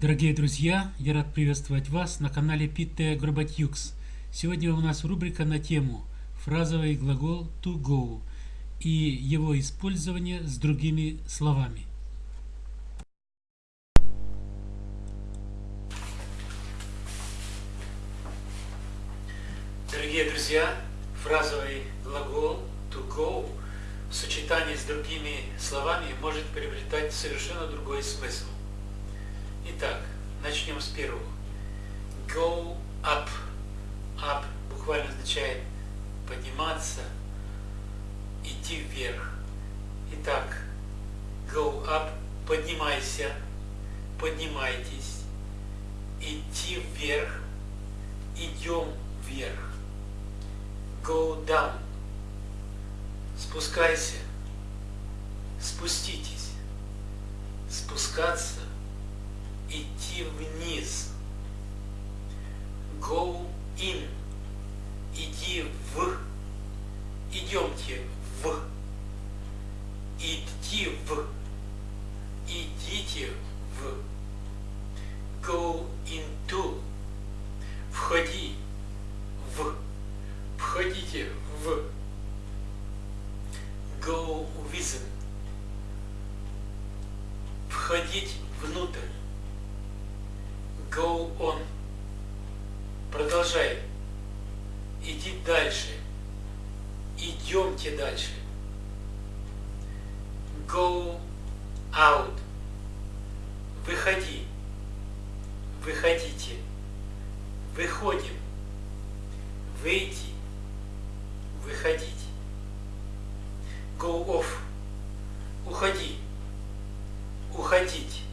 Дорогие друзья, я рад приветствовать вас на канале Питте Горбатюкс. Сегодня у нас рубрика на тему фразовый глагол to go и его использование с другими словами. Дорогие друзья, фразовый глагол to go в сочетании с другими словами может приобретать совершенно другой смысл. Итак, начнем с первого. Go up. Up буквально означает подниматься, идти вверх. Итак, go up, поднимайся, поднимайтесь, идти вверх, идем вверх. Go down, спускайся, спуститесь, спускаться, идти вниз. Go in. Иди в. Идемте в. Идти в. Идите в. Go into. Входи в. Входите в. Go within. Входить внутрь. Go on. Продолжай. Иди дальше. Идемте дальше. Go out. Выходи. Выходите. Выходим. Выйти. Выходить. Go off. Уходи. Уходить.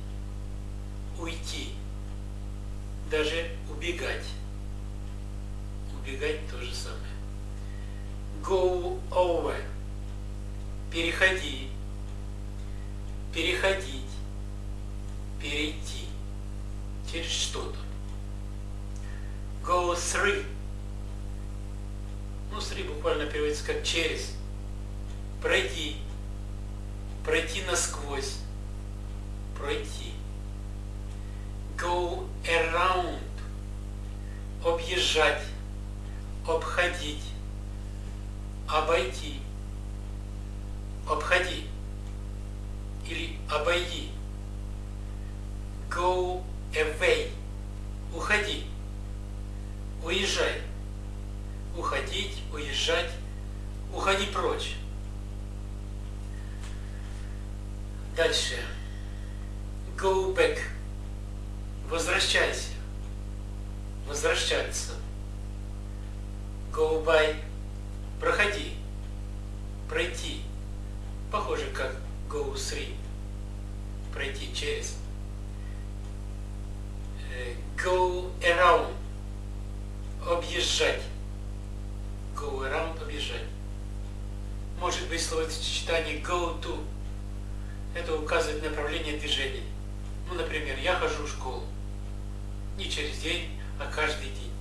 Уйти даже убегать. Убегать то же самое. Go over. Переходи. Переходить. Перейти. Через что-то. Go through. Ну, through буквально переводится как через. Пройди. Пройти насквозь. Пройти go around, объезжать, обходить, обойти, обходи или обойди. Go away, уходи, уезжай, уходить, уезжать, уходи прочь. Дальше. Go back возвращайся, возвращаться. By, проходи, пройти. Похоже, как through, пройти через. Э, go around, объезжать. Go around, объезжать. Может быть словосочетание go to. Это указывает направление движения. Ну, например, я хожу в школу не через день, а каждый день.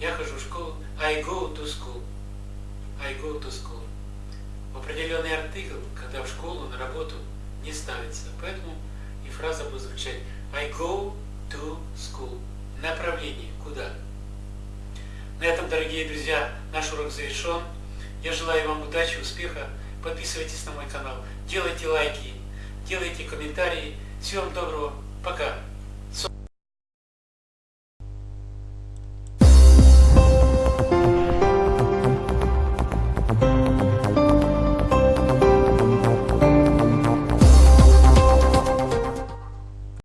Я хожу в школу, I go to school. I go to school. В определенный артикл, когда в школу, на работу не ставится. Поэтому и фраза будет звучать I go to school. Направление. Куда? На этом, дорогие друзья, наш урок завершен. Я желаю вам удачи, успеха. Подписывайтесь на мой канал, делайте лайки, делайте комментарии. Всего вам доброго. Пока.